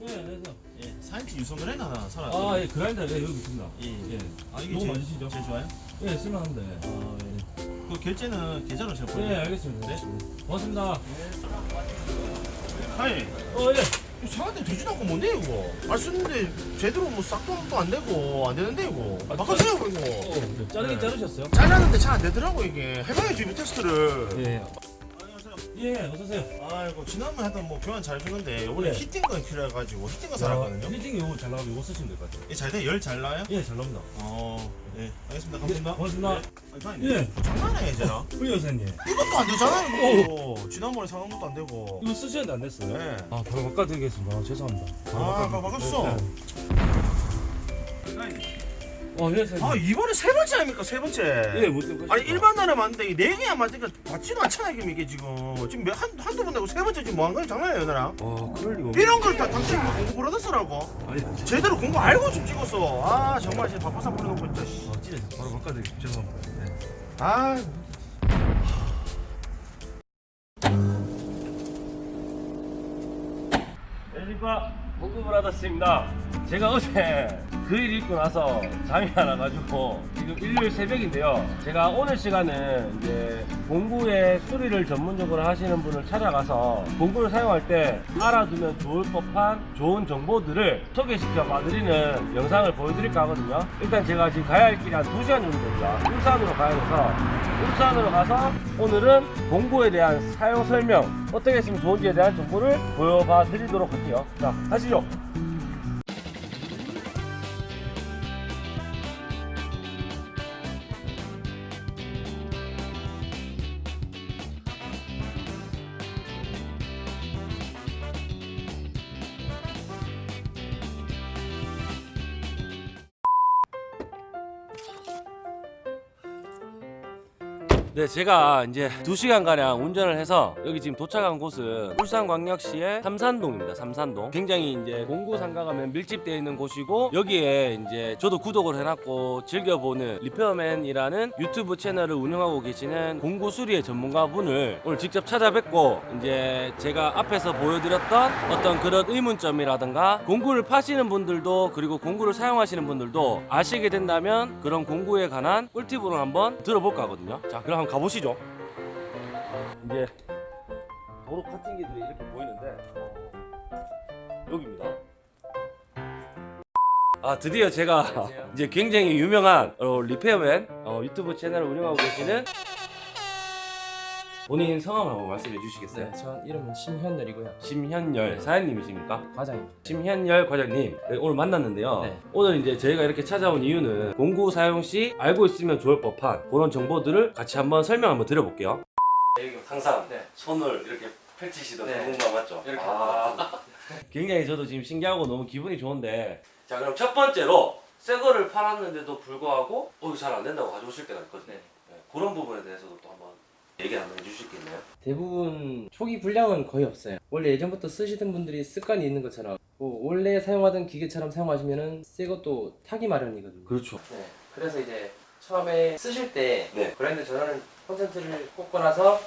네, 안녕하세요. 예, 4인치 유선 그라인더 하나 사라. 아, 예, 그라인더 예, 여기 있습니다. 예. 예. 아, 이게 너무 제일, 많으시죠? 제일 좋아요? 예, 쓸만한데. 아, 예. 그 결제는 계좌로 제가 예, 보내요. 알겠습니다. 네. 고맙습니다. 아니, 어, 예. 상한테 되지도 않고 뭔데 이거? 아 쓰는데 제대로 뭐 싹도 안 되고 안 되는데 이거. 아, 바꿔주세요 어, 이거. 네, 자르긴 네. 자르셨어요? 잘랐는데 잘 안 되더라고 이게. 해봐야지 이 테스트를. 예. 예, 어서오세요. 아이고 지난번에 했던 뭐 교환 잘 주는데 원래 예. 히팅건 필요해가지고 히팅건 사놨거든요. 빌딩 요거 잘 나가고 요거 쓰시면 될 것 같아요. 예, 잘 돼? 열 잘 나요? 예, 잘 나옵니다. 어, 예, 알겠습니다. 감사합니다. 고맙습니다. 네. 아니, 사장님, 예. 장난해 이제나? 우리 여사님. 이것도 안 되잖아요. 이거. 지난번에 사는 것도 안 되고. 이거 쓰시는데 안 됐어요? 네. 아, 바로 바꿔드리겠습니다. 아, 죄송합니다. 아, 바꿔드릴게요. 바꿨어? 네. 어, 예, 사장님. 아 이번에 세 번째 아닙니까 세 번째? 예, 못 듣고. 아니 일반 나라 맞는데 이네 개야 맞으니까 받지도 않잖아 이게 이게 지금 지금 몇, 한 한두 번 내고 세 번째 지금 뭐한 거야 장난이에요 나랑? 와, 그럴 리가 없네. 이런 걸 다 당신 뭐 공부 브라더스라고? 아니, 제대로 공부 알고 좀 찍었어. 아 정말 진짜 바빠서 불러놓고 진짜. 씨. 아, 진짜 바로 바꿔드릴게요. 죄송합니다. 네. 아 안녕하십니까 공구브라더스입니다 제가 어제 글 읽고 나서 잠이 안 와가지고 지금 일요일 새벽인데요. 제가 오늘 시간은 이제 공구의 수리를 전문적으로 하시는 분을 찾아가서 공구를 사용할 때 알아두면 좋을 법한 좋은 정보들을 소개시켜 봐드리는 영상을 보여드릴까 하거든요. 일단 제가 지금 가야 할 길이 한 2시간 정도 됩니다. 울산으로 가야 돼서 울산으로 가서 오늘은 공구에 대한 사용 설명 어떻게 했으면 좋은지에 대한 정보를 보여봐 드리도록 할게요. 자 가시죠 네, 제가 이제 2시간가량 운전을 해서 여기 지금 도착한 곳은 울산광역시의 삼산동입니다. 삼산동. 굉장히 이제 공구 상가가면 밀집되어 있는 곳이고 여기에 이제 저도 구독을 해놨고 즐겨보는 리페어맨이라는 유튜브 채널을 운영하고 계시는 공구 수리의 전문가분을 오늘 직접 찾아뵙고 이제 제가 앞에서 보여드렸던 어떤 그런 의문점이라든가 공구를 파시는 분들도 그리고 공구를 사용하시는 분들도 아시게 된다면 그런 공구에 관한 꿀팁을 한번 들어볼까 하거든요. 자, 그럼 가보시죠. 이제 도로 카팅기들이 이렇게 보이는데 어, 여기입니다. 아 드디어 제가 이제 굉장히 유명한 어, 리페어맨 어, 유튜브 채널을 운영하고 계시는 본인 성함 한번 말씀해 주시겠어요? 네, 전 이름은 심현열이고요. 심현열 사장님이십니까? 과장입니다. 심현열 과장님 네, 오늘 만났는데요 네. 오늘 이제 저희가 이렇게 찾아온 이유는 공구 사용 시 알고 있으면 좋을 법한 그런 정보들을 같이 한번 설명 한번 드려볼게요 항상 네. 손을 이렇게 펼치시던 네. 전문가 맞죠? 이렇게 아. 굉장히 저도 지금 신기하고 너무 기분이 좋은데 자 그럼 첫 번째로 새 거를 팔았는데도 불구하고 어, 잘안 된다고 가져오실 때가 있거든요 네. 네, 그런 부분에 대해서도 또 한번 얘기 한번 해주시겠나요? 대부분 초기 불량은 거의 없어요. 원래 예전부터 쓰시던 분들이 습관이 있는 것처럼 뭐 원래 사용하던 기계처럼 사용하시면은 새 것도 타기 마련이거든요. 그렇죠 네. 그래서 이제 처음에 쓰실 때 네. 그라인더 전원을 콘센트를 꽂고 나서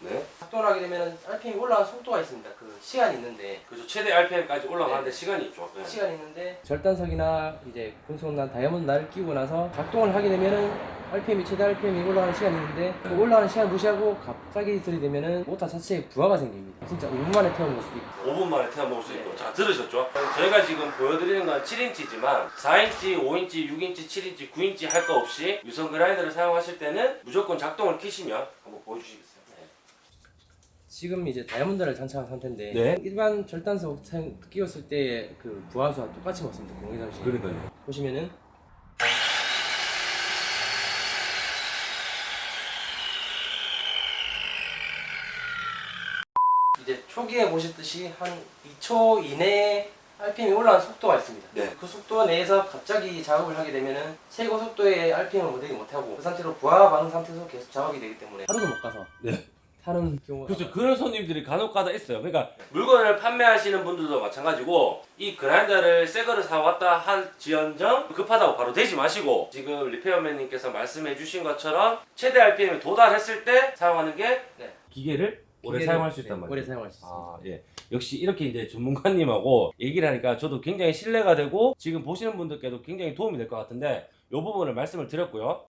네. 작동을 하게 되면 RPM이 올라가는 속도가 있습니다. 그 시간이 있는데 그렇죠 최대 RPM까지 올라가는데 네. 시간이 있죠 네. 시간이 있는데 절단석이나 이제 금속날 다이아몬드 날을 끼고 나서 작동을 하게 되면은 RPM이 최대 RPM이 올라가는 시간이 있는데 그 올라가는 시간 무시하고 갑자기 들이대면은 모터 자체에 부하가 생깁니다. 진짜 5분 만에 태워먹을 수도 있고 5분 만에 태워 먹을 수 있고 자 들으셨죠? 저희가 지금 보여드리는 건 7인치지만 4인치, 5인치, 6인치, 7인치, 9인치 할 거 없이 유선 그라인더를 사용하실 때는 무조건 작동을 키시면 한번 보여주시겠어요? 네. 지금 이제 다이아몬드를 장착한 상태인데 네. 일반 절단석 사용- 끼웠을 때그 부하수와 똑같이 먹습니다. 공기장식 그러니까요 보시면은 이제 초기에 보셨듯이 한 2초 이내에 RPM이 올라가는 속도가 있습니다. 네. 그 속도 내에서 갑자기 작업을 하게 되면은 최고 속도의 RPM을 못내기 못하고 그 상태로 부하 반응 상태에서 계속 작업이 되기 때문에 하루도 못 가서 네. 타는 경우가 그렇죠 그런 손님들이 간혹가다 있어요 그러니까 물건을 판매하시는 분들도 마찬가지고 이 그라인더를 새 거를 사왔다 할지언정 급하다고 바로 대지 마시고 지금 리페어맨님께서 말씀해 주신 것처럼 최대 RPM에 도달했을 때 사용하는 게 네. 기계를 오래 사용할 수 네, 있단 말이에요. 오래 사용할 수 있습니다. 아, 예. 역시 이렇게 이제 전문가님하고 얘기를 하니까 저도 굉장히 신뢰가 되고 지금 보시는 분들께도 굉장히 도움이 될 것 같은데 이 부분을 말씀을 드렸고요.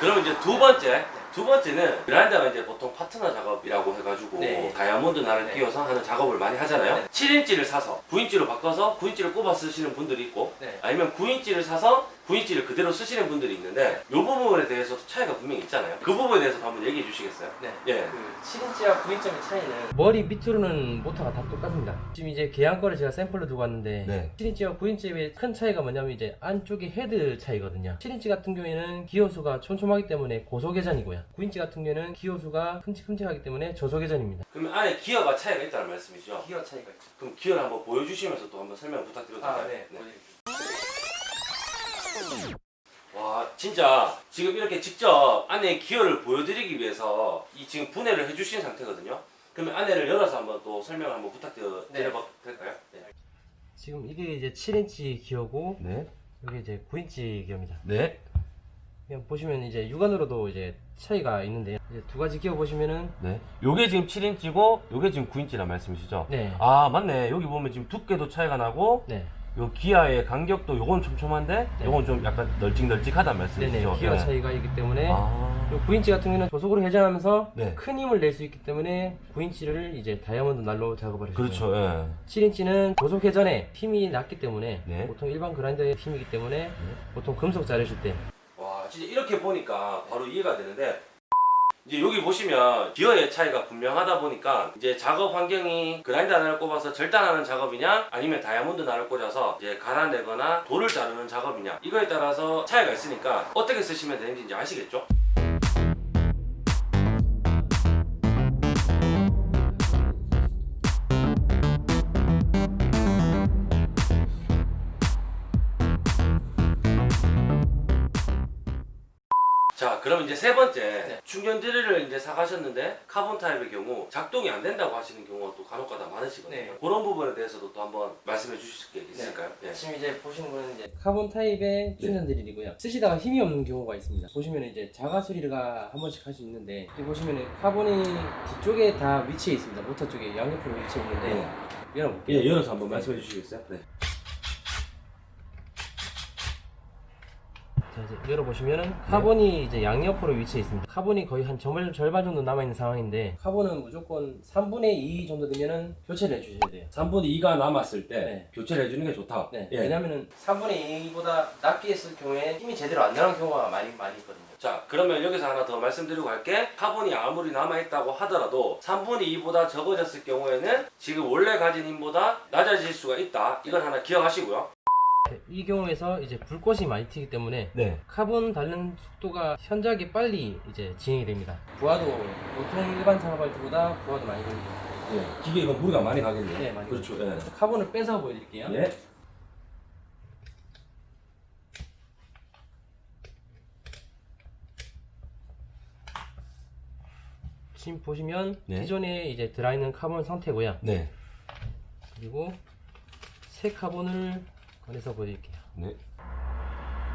그럼 이제 두 번째, 두 번째는 그라인더가 이제 보통 파트너 작업이라고 해가지고 네. 다이아몬드 날을 네. 끼워서 하는 작업을 많이 하잖아요. 네. 7인치를 사서 9인치로 바꿔서 9인치를 꼽아 쓰시는 분들이 있고 네. 아니면 9인치를 사서 9인치를 그대로 쓰시는 분들이 있는데 이 부분에 대해서도 차이가 분명히 있잖아요. 그 부분에 대해서 한번 얘기해 주시겠어요? 네. 예. 그 7인치와 9인치의 차이는 머리 밑으로는 모터가 다 똑같습니다. 지금 이제 계양 거를 제가 샘플로 두고 왔는데 네. 7인치와 9인치의 큰 차이가 뭐냐면 이제 안쪽이 헤드 차이거든요. 7인치 같은 경우에는 기어 수가 촘촘하기 때문에 고속회전이고요. 9인치 같은 경우에는 기어 수가 큼직큼직하기 때문에 저속회전입니다. 그러면 안에 기어가 차이가 있다는 말씀이죠? 기어 차이가 있죠. 그럼 기어를 한번 보여주시면서 또 한번 설명 부탁드려도 될까요? 아, 네. 와 진짜 지금 이렇게 직접 안에 기어를 보여드리기 위해서 이 지금 분해를 해주신 상태거든요. 그러면 안에를 열어서 한번 또 설명을 한번 부탁드려도 네. 될까요? 네. 지금 이게 이제 7인치 기어고 네. 이게 이제 9인치 기어입니다. 네. 그냥 보시면 이제 육안으로도 이제 차이가 있는데 이제 두 가지 기어 보시면은 네. 요게 지금 7인치고 요게 지금 9인치란 말씀이시죠? 네. 아 맞네. 여기 보면 지금 두께도 차이가 나고 네. 요 기아의 간격도 요건 촘촘한데 네. 요건 좀 약간 널찍널찍하단. 말씀이시죠? 기어 네. 차이가 있기 때문에 아. 요 9인치 같은 경우는 조속으로 회전하면서 네. 큰 힘을 낼 수 있기 때문에 9인치를 이제 다이아몬드 날로 작업을 해주고요. 그렇죠. 예. 7인치는 조속 회전에 힘이 낮기 때문에 네. 보통 일반 그라인더의 힘이기 때문에 보통 금속 자르실 때 와 진짜 이렇게 보니까 바로 이해가 되는데 이제 여기 보시면 기어의 차이가 분명하다 보니까 이제 작업 환경이 그라인더 하나를 꼽아서 절단하는 작업이냐 아니면 다이아몬드 나를 꽂아서 이제 갈아내거나 돌을 자르는 작업이냐 이거에 따라서 차이가 있으니까 어떻게 쓰시면 되는지 이제 아시겠죠? 그럼 이제 세 번째 네. 충전 드릴을 이제 사가셨는데 카본 타입의 경우 작동이 안 된다고 하시는 경우가 또 간혹가다 많으시거든요. 네. 그런 부분에 대해서도 또 한번 말씀해 주실 게 있을까요? 네. 지금 이제 보시는 거는 이제 카본 타입의 충전 드릴이고요. 쓰시다가 힘이 없는 경우가 있습니다. 보시면 이제 자가 수리가 한 번씩 할 수 있는데 여기 보시면 카본이 뒤쪽에 다 위치해 있습니다. 모터 쪽에 양옆으로 위치해 있는데 네. 열어볼게요. 예, 열어서 한번 말씀해 주시겠어요? 네. 이제 열어보시면은 카본이 이제 양옆으로 위치해 있습니다. 카본이 거의 한 절, 절반 정도 남아있는 상황인데 카본은 무조건 3분의 2 정도 되면은 교체를 해주셔야 돼요. 3분의 2가 남았을 때 네. 교체를 해주는 게 좋다. 네. 예. 왜냐면은 3분의 2보다 낮게 했을 경우에 힘이 제대로 안 나는 경우가 많이 많이 있거든요. 자, 그러면 여기서 하나 더 말씀드리고 갈게. 카본이 아무리 남아있다고 하더라도 3분의 2보다 적어졌을 경우에는 지금 원래 가진 힘보다 낮아질 수가 있다. 이건 하나 기억하시고요. 이 경우에서 이제 불꽃이 많이 튀기 때문에 네. 카본 닳는 속도가 현저하게 빨리 이제 진행이 됩니다. 부하도 보통 일반 작업할때보다 부하도 많이 됩니다. 예. 기계 이거 무리가 많이 가겠네요. 네, 많이 그렇죠. 예. 카본을 빼서 보여드릴게요. 예. 지금 보시면 네. 기존에 이제 들어있는 카본 상태고요. 네. 그리고 새 카본을 꺼내서 보여드릴게요. 네.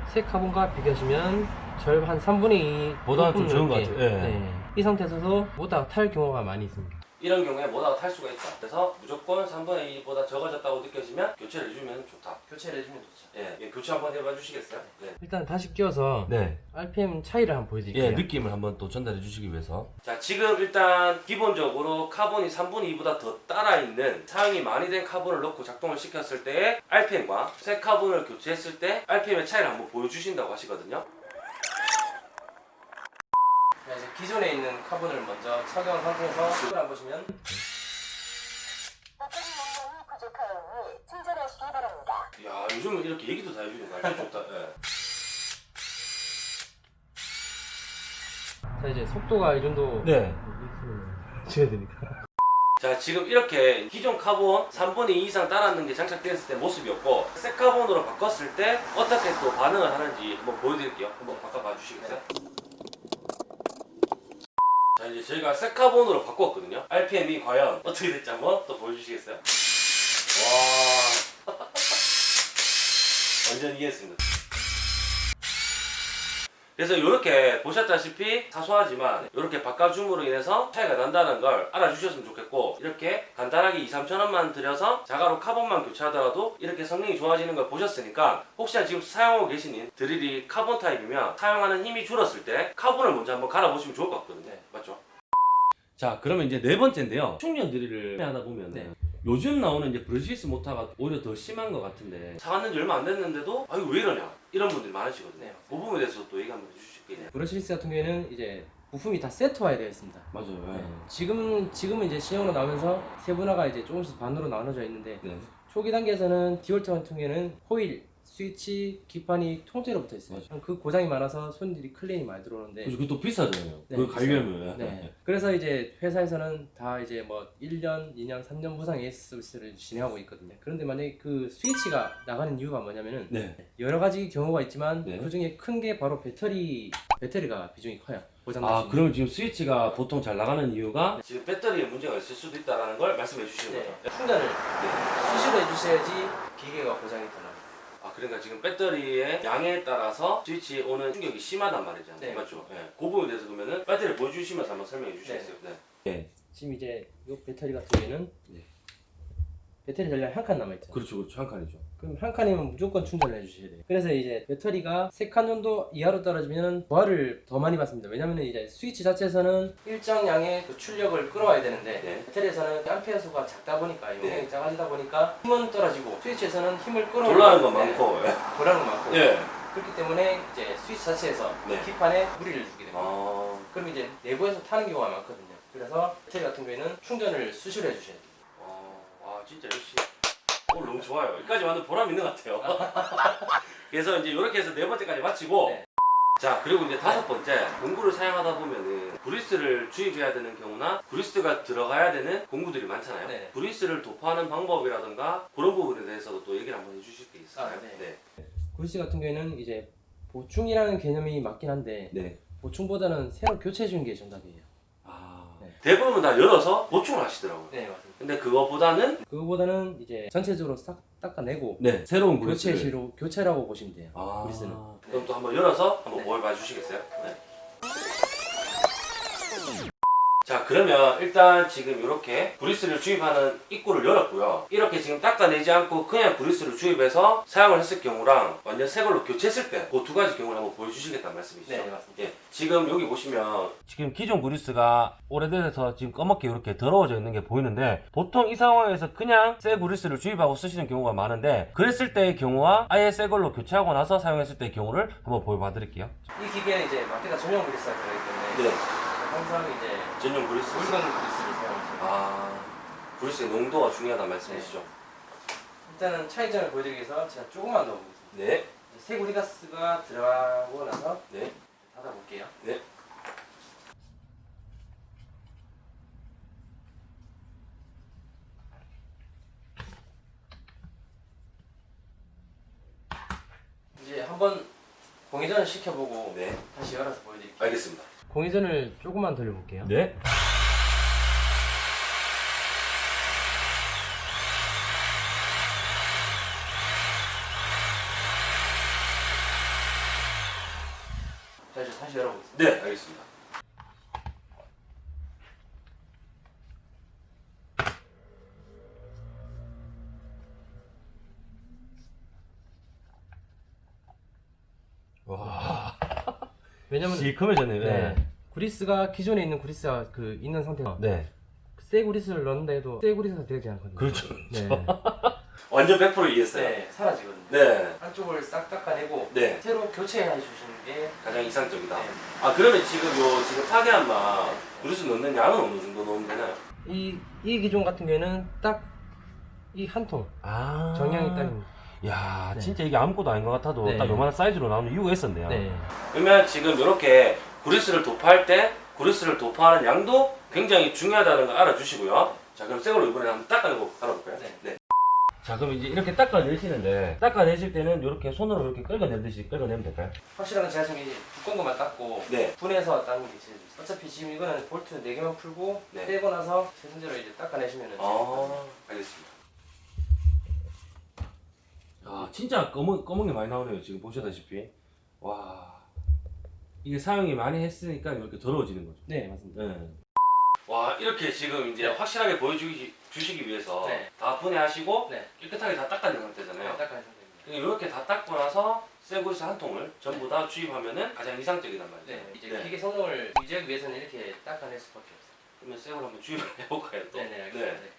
새 카본과 비교하시면 절반 3분의 2 보다는 좀 적은 것 같아요. 예. 이 상태에서도 모다가 탈 경우가 많이 있습니다. 이런 경우에 모다가 탈 수가 있다. 그래서 무조건 3분의 2보다 적어졌다고 느껴지면 교체를 해주면 좋다. 교체를 해주면 좋죠. 예, 예, 교체 한번 해봐 주시겠어요? 네. 일단 다시 끼워서 네. RPM 차이를 한번 보여드릴게요. 예, 느낌을 한번 또 전달해 주시기 위해서. 자, 지금 일단 기본적으로 카본이 3분의 2보다 더 닳아 있는 사용이 많이 된 카본을 넣고 작동을 시켰을 때의 RPM과 새 카본을 교체했을 때 RPM의 차이를 한번 보여주신다고 하시거든요. 기존에 있는 카본을 먼저 착용한 상태에서 속도 한번 보시면 바랍니다. 야, 요즘은 이렇게 얘기도 다 해주는 거 아주 좋다. 예. 자 이제 속도가 이 정도 네. 줘야 되니까 자 지금 이렇게 기존 카본 3분의 2 이상 닳았는 게 장착되었을 때 모습이었고 새 카본으로 바꿨을 때 어떻게 또 반응을 하는지 한번 보여드릴게요 한번 바꿔봐 주시겠어요? 자 이제 저희가 새 카본으로 바꿨거든요. RPM이 과연 어떻게 될지 한번 또 보여주시겠어요? 와. 완전 이해했습니다 그래서 이렇게 보셨다시피 사소하지만 이렇게 바꿔줌으로 인해서 차이가 난다는 걸 알아주셨으면 좋겠고 이렇게 간단하게 2, 3천 원만 들여서 자가로 카본만 교체하더라도 이렇게 성능이 좋아지는 걸 보셨으니까 혹시나 지금 사용하고 계시는 드릴이 카본 타입이면 사용하는 힘이 줄었을 때 카본을 먼저 한번 갈아보시면 좋을 것 같거든요. 맞죠? 자 그러면 이제 네 번째인데요. 충전 드릴을 하다 보면 네. 요즘 나오는 이제 brushless 모타가 오히려 더 심한 것 같은데 사왔는지 얼마 안 됐는데도 아유 왜 이러냐 이런 분들이 많으시거든요. 그 부분에 대해서 또 얘기 한번 해주실게요. brushless 같은 경우에는 이제 부품이 다 세트화에 되어 있습니다. 맞아요. 네. 지금 지금은 이제 신형으로 나오면서 세분화가 이제 조금씩 반으로 나눠져 있는데 네. 초기 단계에서는 디월트 같은 경우에는 코일, 스위치, 기판이 통째로 붙어 있어요. 그 고장이 많아서 손님들이 클레임이 많이 들어오는데 그래서 그것도 비싸잖아요. 네, 그 갈려면. 네. 그래서 이제 회사에서는 다 이제 뭐 1년, 2년, 3년 무상 AS 서비스를 진행하고 있거든요. 그런데 만약에 그 스위치가 나가는 이유가 뭐냐면은 네. 여러 가지 경우가 있지만 네. 그 중에 큰 게 바로 배터리 배터리가 비중이 커요. 고장 아 그러면 지금 스위치가 보통 잘 나가는 이유가 지금 배터리에 문제가 있을 수도 있다라는 걸 말씀해 주시는 네. 거죠. 충전을 수시로 해주셔야지 기계가 고장이. 아 그러니까 지금 배터리의 양에 따라서 스위치에 오는 충격이 심하단 말이잖아요. 네. 맞죠? 네. 그 부분에 대해서 그러면은 배터리 보여주시면서 한번 설명해 주시겠어요? 네. 네. 지금 이제 이 배터리 같은 경우에는 네. 배터리 전량 한칸 남아있죠. 그렇죠, 그렇죠. 한 칸이죠. 그럼 한 칸이면 무조건 충전을 해주셔야 돼요. 그래서 이제 배터리가 세 칸 정도 이하로 떨어지면 부하를 더 많이 받습니다. 왜냐면 이제 스위치 자체에서는 일정량의 그 출력을 끌어와야 되는데 네. 배터리에서는 암페어 수가 작다 보니까 네. 용량이 작아지다 보니까 힘은 떨어지고 스위치에서는 힘을 끌어오는 돌아가는 거 네, 많고. 예. 돌아가는 거 많고 예. 그렇기 때문에 이제 스위치 자체에서 네. 기판에 무리를 주게 됩니다. 아. 그럼 이제 내부에서 타는 경우가 많거든요. 그래서 배터리 같은 경우에는 충전을 수시로 해주셔야 돼요. 어, 와 진짜 역시 오늘 너무 좋아요. 여기까지 완전 보람 있는 것 같아요. 그래서 이제 이렇게 해서 네 번째까지 마치고 네. 자 그리고 이제 다섯 번째 공구를 사용하다 보면은 브리스를 주입해야 되는 경우나 브리스가 들어가야 되는 공구들이 많잖아요. 네. 브리스를 도포하는 방법이라든가 그런 부분에 대해서도 또 얘기를 한번 해주실 게 있을까요? 아, 네. 구리스 같은 경우에는 이제 보충이라는 개념이 맞긴 한데 네. 보충보다는 새로 교체해 주는 게 정답이에요. 아 네. 대부분 다 열어서 보충을 하시더라고요. 네 맞습니다. 근데 그거보다는 그거보다는 이제 전체적으로 싹 닦아내고 네 새로운 교체시로 교체라고 보시면 돼요. 아, 브리스는. 그럼 또 한번 열어서 한번 네. 보여봐 주시겠어요? 네. 자 그러면 일단 지금 이렇게 브리스를 주입하는 입구를 열었고요 이렇게 지금 닦아내지 않고 그냥 브리스를 주입해서 사용을 했을 경우랑 완전 새 걸로 교체했을 때 그 두 가지 경우를 한번 보여주시겠다는 말씀이시죠? 네 맞습니다. 예, 지금 여기 보시면 지금 기존 그리스가 오래돼서 지금 검게 이렇게 더러워져 있는 게 보이는데 보통 이 상황에서 그냥 새 그리스를 주입하고 쓰시는 경우가 많은데 그랬을 때의 경우와 아예 새 걸로 교체하고 나서 사용했을 때의 경우를 한번 보여봐 드릴게요 이 기계는 이제 마케다 전용 브리스가 들어있기 때문에 항상 이제 전용 그리스 물건 브리스를 사용하죠. 아 그리스의 농도가 중요하다는 말씀이시죠? 일단은 차이점을 보여드리기 위해서 제가 조금만 넣어보겠습니다. 네, 이제 새 구리 가스가 들어가고 나서 네, 닫아볼게요. 네. 이제 한번 공회전을 시켜보고 네, 다시 열어서 보여드릴게요. 알겠습니다. 공회전을 조금만 돌려볼게요. 네. 자 이제 다시 열어보겠습니다. 네, 알겠습니다. 왜냐면 시커매졌네요. 네. 구리스가 기존에 있는 구리스가 그 있는 상태가 네. 새 구리스를 넣는다 해도 새 구리스가 되지 않거든요. 그렇죠. 네. 완전 100% 이해했어요. 네, 사라지거든요. 네. 한쪽을 싹 닦아내고 네. 새로 교체해 주시는 게 가장 이상적이다. 네. 아 그러면 지금 요 지금 파괴한 맛 그릇을 넣는 양은 어느 정도 넣으면 되나요? 이, 이 기종 같은 경우에는 딱 이 한 통 아 정량이 딱입니다. 야 네. 진짜 이게 아무것도 아닌 것 같아도 네. 딱 요만한 사이즈로 나오는 이유가 있었네요. 네. 그러면 지금 이렇게 그리스를 도포할 때 그리스를 도포하는 양도 굉장히 중요하다는 걸 알아주시고요. 자 그럼 새걸로 이번에 한번 닦아내고 알아볼까요? 네. 자 그럼 이제 이렇게 닦아내시는데 닦아내실 때는 이렇게 손으로 이렇게 끌어내듯이 끌어내면 될까요? 확실한 건 제가 지금 이제 두꺼운 것만 닦고 네. 분해서 닦는 게 제일 좋습니다. 어차피 지금 이거는 볼트 4개만 풀고 네. 떼고 나서 제 손대로 이제 닦아내시면 은 아 알겠습니다. 아 진짜 검은 검은 게 많이 나오네요 지금 보시다시피 와 이게 사용이 많이 했으니까 이렇게 더러워지는 거죠. 네 맞습니다. 네. 와 이렇게 지금 이제 확실하게 보여주기 주시기 위해서 네. 다 분해하시고 네. 깨끗하게 다 닦아낸 상태잖아요. 딱딱한 상태입니다. 이렇게 다 닦고 나서 쇠그리스 한 통을 전부 다 주입하면은 가장 이상적이단 말이죠. 네 이제 네. 기계 성능을 유지하기 위해서는 이렇게 닦아낼 수밖에 없어요. 그러면 쇠을 한번 주입을 해볼까요 또? 네네 알겠습니다.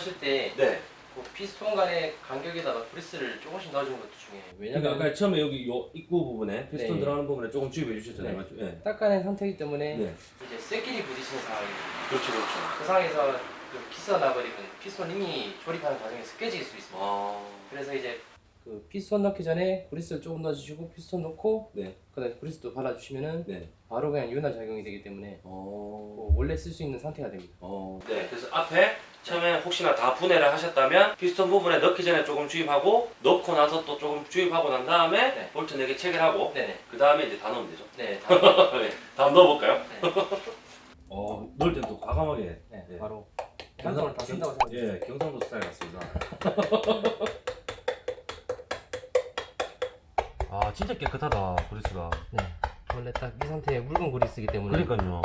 하실 때 네. 그 피스톤 간의 간격에다가 구리스를 조금씩 넣어주는 것도 중요해요. 그러니까 왜냐면 아까 처음에 여기 요 입구 부분에 피스톤 네. 들어가는 부분에 조금 주입해 주셨잖아요. 네. 맞죠? 네. 닦아낸 상태이기 때문에 네. 이제 쇠끼리 부딪히는 상황이에요. 그렇죠, 그렇죠. 그 상황에서 그 기스가 나버리면 피스톤 링이 조립하는 과정에서 깨질 수 있습니다. 아, 그래서 이제 그 피스톤 넣기 전에 구리스를 조금 넣어주시고 피스톤 넣고 네. 그다음에 구리스도 발라주시면은 네. 바로 그냥 윤활 작용이 되기 때문에 어, 그 원래 쓸 수 있는 상태가 됩니다. 어. 네. 그래서 앞에 처음에 혹시나 다 분해를 하셨다면 피스톤 부분에 넣기 전에 조금 주입하고 넣고 나서 또 조금 주입하고 난 다음에 네. 볼트 4개 체결하고 네네. 그 다음에 이제 다 넣으면 되죠. 네. 다, 네. 다음 넣어볼까요? 네. 어, 넣을 땐 또 과감하게. 네. 네. 바로 한통을 다 쓴다고 생각해요. 예, 경상도 스타일 같습니다. 아, 진짜 깨끗하다, 그리스가. 네. 원래 딱 이 상태의 묽은 그리스이기 때문에 그러니까요.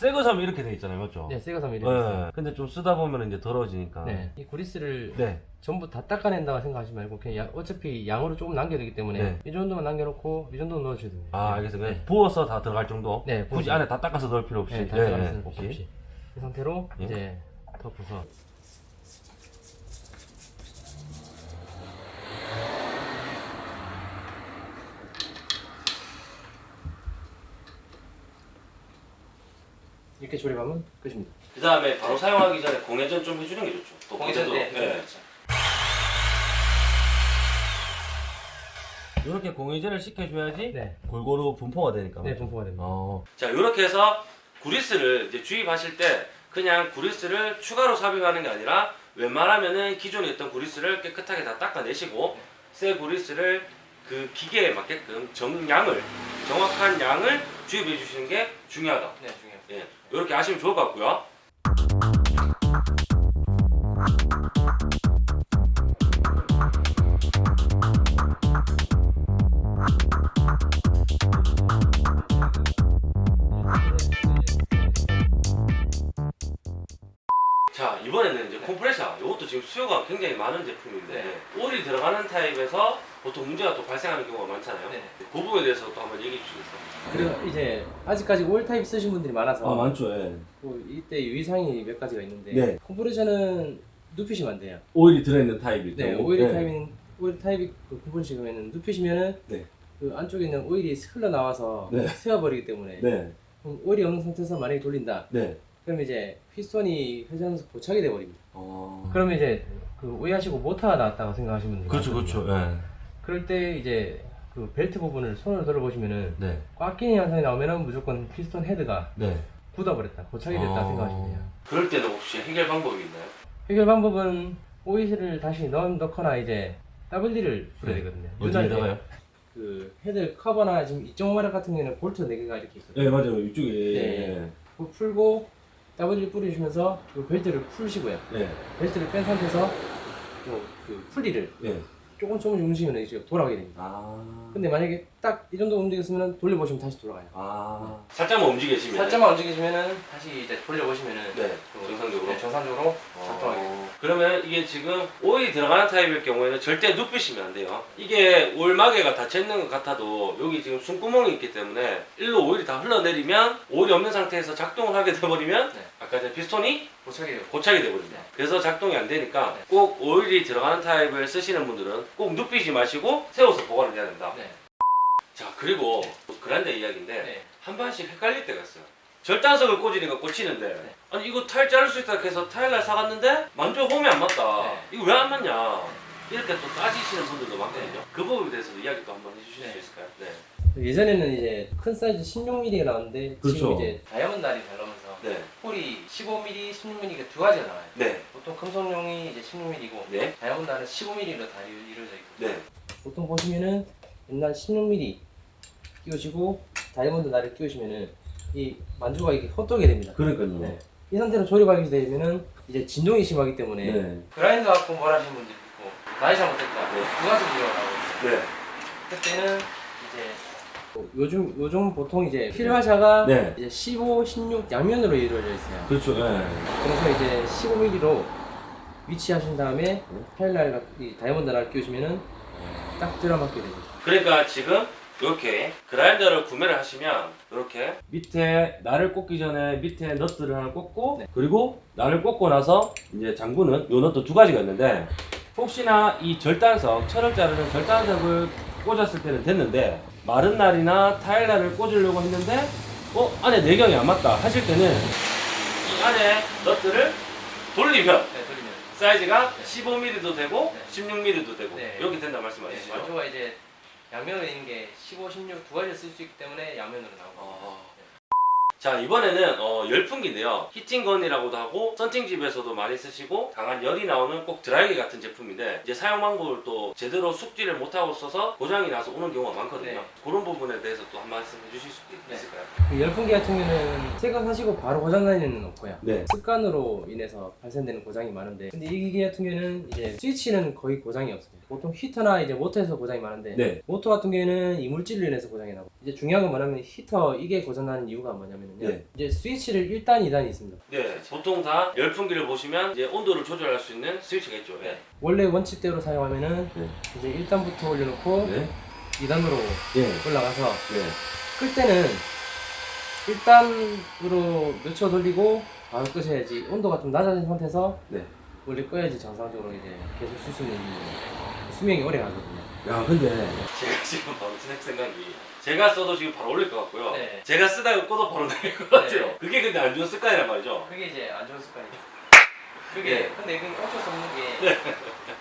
새거 사면 이렇게 돼 있잖아요, 맞죠? 네, 섬이 네. 이렇게 있어요. 근데 좀 쓰다 보면 이제 더러워지니까. 네. 이 그리스를 네. 전부 다 닦아낸다고 생각하지 말고 그냥 양- 어차피 양으로 조금 남겨야 되기 때문에 네. 이 정도만 남겨놓고 이 정도 넣어주셔야 됩니다. 아, 알겠어요. 그냥 네. 부어서 다 들어갈 정도? 네, 굳이 부어서. 안에 다 닦아서 넣을 필요 없이. 네, 다 예, 닦아낼 예, 필요 없이. 이 상태로 예. 이제 덮어서 이렇게 조립하면 끝입니다. 그 다음에 바로 사용하기 전에 공회전 좀 해주는 게 좋죠. 또 공회전 본체도- 네. 예. 이렇게 공회전을 시켜줘야지 네, 골고루 분포가 되니까. 네? 분포가 됩니다. 어. 자, 이렇게 해서 구리스를 이제 주입하실 때 그냥 구리스를 추가로 삽입하는 게 아니라 웬만하면은 기존에 있던 구리스를 깨끗하게 다 닦아내시고 새 구리스를 그 기계에 맞게끔 정량을 정확한 양을 주입해 주시는 게 중요하다. 네, 중요해요. 예, 이렇게 아시면 좋을 것 같고요. 자 이번에는 이제 컴프레셔 이것도 지금 수요가 굉장히 많은 제품인데 네. 오일이 들어가는 타입에서 보통 문제가 또 발생하는 경우가 많잖아요. 네. 그 부분에 대해서 또 한번 얘기해 주시겠어요? 그리고 이제 아직까지 오일 타입 쓰신 분들이 많아서 많죠. 예. 그 이때 유의사항이 몇 가지가 있는데 네. 컴프레셔는 눕히시면 안 돼요. 오일이 들어있는 타입일 네. 오일 타입인 오일 타입이 그 컴프레셔면은 눕히시면은 네. 그 안쪽에 있는 오일이 흘러 나와서 네. 새어버리기 때문에 네, 그럼 오일이 없는 상태에서 만약에 돌린다. 네. 그럼 이제 피스톤이 회전하면서 고착이 돼버립니다. 어... 그러면 이제 그 오해하시고 모터가 나왔다고 생각하시는 분들이 그렇죠. 그렇죠. 예. 그럴 때 이제 그 벨트 부분을 손으로 들어보시면은 네, 꽉 끼는 현상이 나오면은 무조건 피스톤 헤드가 네. 굳어버렸다, 고착이 됐다 어. 생각하시면 돼요. 그럴 때는 혹시 해결 방법이 있나요? 해결 방법은 오일을 다시 넣, 넣거나 이제 WD를 풀어야 네. 되거든요. 어디에다가요? 그 헤드 커버나 지금 이쪽 마력 같은 경우에는 볼트 4개가 이렇게 있거든요. 네, 맞아요. 이쪽에. 네. 그거 풀고 WD 뿌리시면서 그 벨트를 풀시고요. 네. 벨트를 뺀 상태에서 그, 그 풀리를 네. 조금 조금 움직이면 이제 돌아가게 됩니다. 아. 근데 만약에 딱 이 정도 움직였으면 돌려보시면 다시 돌아가요. 아. 살짝만 움직이시면. 살짝만 움직이시면은 다시 이제 돌려보시면은 네. 그- 정상적으로. 네, 정상적으로 작동하게 됩니다. 어, 그러면 이게 지금 오일이 들어가는 타입일 경우에는 절대 눕히시면 안 돼요. 이게 오일 마개가 닫혀 있는 것 같아도 여기 지금 숨구멍이 있기 때문에 일로 오일이 다 흘러내리면 오일이 없는 상태에서 작동을 하게 돼버리면 네. 아까 전 피스톤이 고착이 돼요. 고착이 돼버립니다. 네. 그래서 작동이 안 되니까 네. 꼭 오일이 들어가는 타입을 쓰시는 분들은 꼭 눕히지 마시고 세워서 보관을 해야 된다. 네. 자 그리고 그라인더 이야기인데 네. 한 번씩 헷갈릴 때가 있어요. 절단석을 꽂으니까 꽂히는데 네. 아니 이거 타일 자를 수 있다 해서 타일날 사갔는데 만져 홈이 안 맞다. 네. 이거 왜 안 맞냐? 이렇게 또 따지시는 분들도 많거든요. 그 부분에 대해서도 이야기 또 한번 해주실 네. 수 있을까요? 네. 예전에는 이제 큰 사이즈 16mm가 나왔는데 그렇죠. 지금 이제 다이아몬드 날이 잘 나오면서 네. 홀이 15mm, 16mm가 두 가지가 나와요. 네. 보통 금속용이 이제 16mm고 네. 다이아몬드 날은 15mm로 다 이루- 이루어져 있거든요. 네. 보통 보시면은 옛날 16mm 끼우시고 다이아몬드 날을 끼우시면은 이 만주가 이렇게 헛돌게 됩니다. 그러니까요. 네. 이 상태로 조립하게 되면은 이제 진동이 심하기 때문에 네. 그라인더 갖고 뭘 하시는 분들이 있고 나이 잘못했다 네. 두 가지 이유가 나오고 네. 그때는 이제 뭐 요즘 요즘 보통 이제 필화샤가 네. 이제 15, 16 양면으로 이루어져 있어요. 그렇죠. 네. 그래서 이제 15mm로 위치하신 다음에 파일날 이 다이아몬드 날 끼우시면은 딱 들어맞게 됩니다. 그러니까 지금 이렇게 그라인더를 구매를 하시면 이렇게 밑에 날을 꽂기 전에 밑에 너트를 하나 꽂고 네. 그리고 날을 꽂고 나서 이제 장구는 요 너트 두 가지가 있는데 혹시나 이 절단석 철을 자르는 절단석을 꽂았을 때는 됐는데 마른 날이나 타일 날을 꽂으려고 했는데 어 안에 내경이 안 맞다 하실 때는 이 안에 너트를 돌리면 네, 돌리면. 사이즈가 15mm도 되고 네. 16mm도 되고 네. 이렇게 된다 네, 말씀하시죠? 완조가 이제 양면으로 있는 게 15, 16 두 가지를 쓸 수 있기 때문에 양면으로 나오고. 어. 자 이번에는 어, 열풍기인데요 히팅건이라고도 하고 썬팅집에서도 많이 쓰시고 강한 열이 나오는 꼭 드라이기 같은 제품인데 이제 사용 방법을 또 제대로 숙지를 못하고 써서 고장이 나서 오는 경우가 많거든요 네. 그런 부분에 대해서 또 한 말씀 해주실 수 네. 있을까요? 그 열풍기 같은 경우는 생각하시고 바로 고장 나는 일은 없고요. 네 습관으로 인해서 발생되는 고장이 많은데 근데 이 기계 같은 경우에는 이제 스위치는 거의 고장이 없습니다. 보통 히터나 이제 모터에서 고장이 많은데 네. 모터 같은 경우에는 이물질로 인해서 고장이 나고 이제 중요한 건 뭐냐면 히터 이게 고장나는 이유가 뭐냐면 요 네. 이제 스위치를 1단, 2단이 있습니다. 네, 보통 다 열풍기를 보시면 이제 온도를 조절할 수 있는 스위치가 있죠 네. 원래 원칙대로 사용하면은 네. 이제 1단부터 올려놓고 네. 2단으로 네. 올라가서 네. 끌 때는 1단으로 몇 초 돌리고 바로 끄셔야지 온도가 좀 낮아진 상태에서 네. 원래 꺼야지 정상적으로 이제 계속 쓸 수 있는 수명이 오래 가거든요. 야 근데 제가 지금 바로 생각이 제가 써도 지금 바로 올릴 것 같고요 네. 제가 쓰다가 꺼도 바로 내릴 것 같아요 네. 그게 근데 안 좋은 습관이란 말이죠 그게 이제 안 좋은 습관이죠. 그게 네. 근데 이게 어쩔 수 없는 게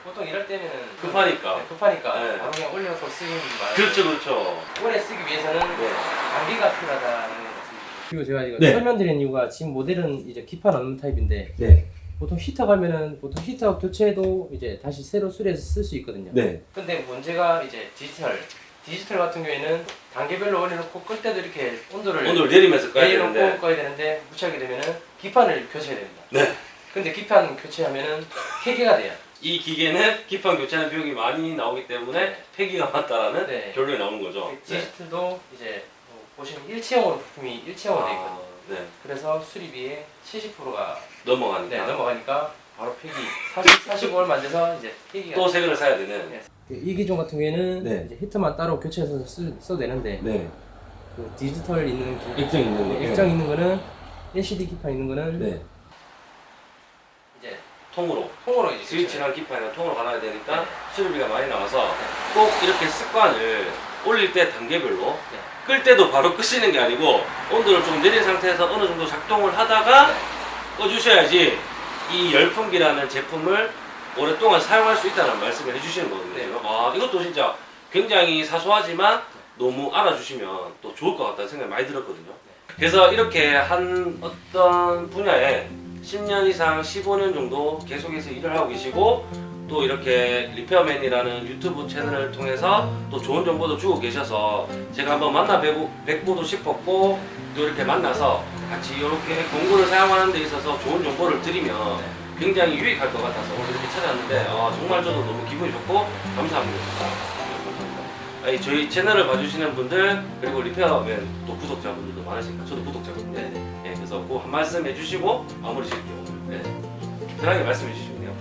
보통 이럴 때면은 급하니까. 네, 급하니까 네. 바로 그냥 올려서 쓰긴 말. 그렇죠 그렇죠 오래 쓰기 위해서는 네. 단계가 필요하다는 것 같습니다. 그리고 제가 이거 네. 설명드린 이유가 지금 모델은 이제 기판 없는 타입인데 네. 보통 히터 가면은 보통 히터 교체도 이제 다시 새로 수리해서 쓸 수 있거든요. 네. 근데 문제가 이제 디지털 디지털 같은 경우에는 단계별로 올려놓고 끌 때도 이렇게 온도를 온도를 내리면서 꺼야 되는데 꺼야 되는데 무시하게 되면은 기판을 교체해야 됩니다. 네. 근데 기판 교체하면은 폐기가 돼요. 이 기계는 기판 교체하는 비용이 많이 나오기 때문에 네. 폐기가 맞다라는 네. 결론이 나오는 거죠 네. 디지털도 이제 뭐 보시면 일체형으로 부품이 일체형으로 돼 있거든요. 아, 네. 그래서 수리비의 70%가 넘어가니까 네, 넘어가니까 바로 폐기 40, 45얼마 안 돼서 이제 폐기가 또새 거를 사야 되는 네. 이 기종 같은 경우에는 네. 이제 히터만 따로 교체해서 쓰, 써도 되는데 네. 그 디지털 있는 기, 액정 있는 거 네, 액정 있는 거는 LCD 기판 있는 거는 네. 이제 통으로 통으로 이제 스위치랑 기판이랑 통으로 갈아야 되니까 네. 수리비가 많이 나와서 꼭 이렇게 습관을 올릴 때 단계별로 네. 끌 때도 바로 끄시는 게 아니고 온도를 좀 내린 상태에서 어느 정도 작동을 하다가 꺼주셔야지 이 열풍기라는 제품을 오랫동안 사용할 수 있다는 말씀을 해주시는 거거든요. 네. 지금. 와 이것도 진짜 굉장히 사소하지만 너무 알아주시면 또 좋을 것 같다는 생각이 많이 들었거든요. 그래서 이렇게 한 어떤 분야에 10년 이상, 15년 정도 계속해서 일을 하고 계시고 또 이렇게 리페어맨이라는 유튜브 채널을 통해서 또 좋은 정보도 주고 계셔서 제가 한번 만나 뵙고, 뵙고도 싶었고 또 이렇게 만나서 같이 이렇게 공구를 사용하는 데 있어서 좋은 정보를 드리면 굉장히 유익할 것 같아서 오늘 이렇게 찾아왔는데 아, 정말 저도 너무 기분이 좋고 감사합니다. 아니, 저희 채널을 봐주시는 분들 그리고 리페어맨 또 구독자분들도 많으시니까 저도 구독자거든요. 네. 예, 그래서 꼭 한 말씀 해주시고 마무리 지을게요. 네. 편하게 말씀해 주시면 돼요.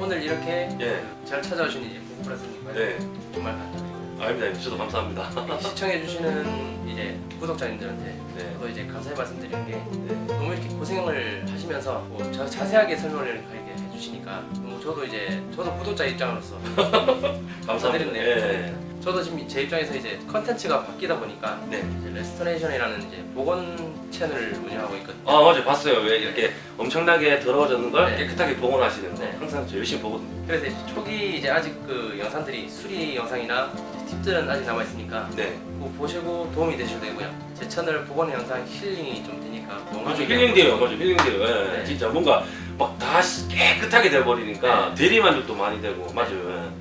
오늘 이렇게 예, 잘 찾아오신 이제 부부라스님 네. 정말 감사드립니다. 아닙니다. 저도 감사합니다. 시청해주시는 이제 구독자님들한테 네. 저도 이제 감사의 말씀드리는 게 네. 너무 이렇게 고생을 하시면서 뭐 자, 자세하게 설명을 이렇게 해주시니까 너무 저도 이제 저도 구독자 입장으로서 감사드리네요. 예. 저도 지금 제 입장에서 이제 컨텐츠가 바뀌다 보니까 네. restoration이라는 이제 복원 채널을 운영하고 있거든요. 아 맞아요 봤어요 왜 이렇게 엄청나게 더러워졌는 걸 네. 깨끗하게 복원하시는데 네. 항상 저 열심히 보거든요 그래서 이제 초기 이제 아직 그 영상들이 수리 영상이나 팁들은 아직 남아 있으니까 네. 그거 보시고 도움이 되셔도 되고요. 제 채널 복원 영상 힐링이 좀 되니까 맞아 힐링돼요 맞아 힐링돼요 예. 네. 진짜 뭔가 막 다 깨끗하게 돼버리니까 네. 대리만족도 많이 되고 맞아요.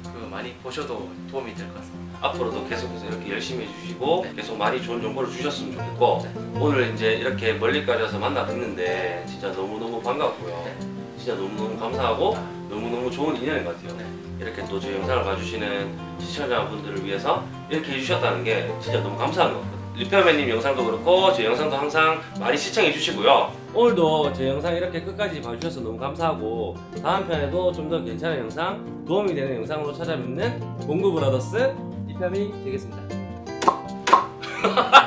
예. 그 많이 보셔도 도움이 될 것 같습니다. 앞으로도 계속해서 이렇게 열심히 해주시고 계속 많이 좋은 정보를 주셨으면 좋겠고 오늘 이제 이렇게 멀리까지 와서 만나 뵙는데 진짜 너무너무 반갑고요. 진짜 너무너무 감사하고 너무너무 좋은 인연인 것 같아요 이렇게 또 제 영상을 봐주시는 시청자분들을 위해서 이렇게 해주셨다는 게 진짜 너무 감사한 것 같아요 리페어맨님 영상도 그렇고 제 영상도 항상 많이 시청해 주시고요 오늘도 제 영상 이렇게 끝까지 봐주셔서 너무 감사하고 다음 편에도 좀 더 괜찮은 영상 도움이 되는 영상으로 찾아뵙는 공구브라더스 리편이 되겠습니다.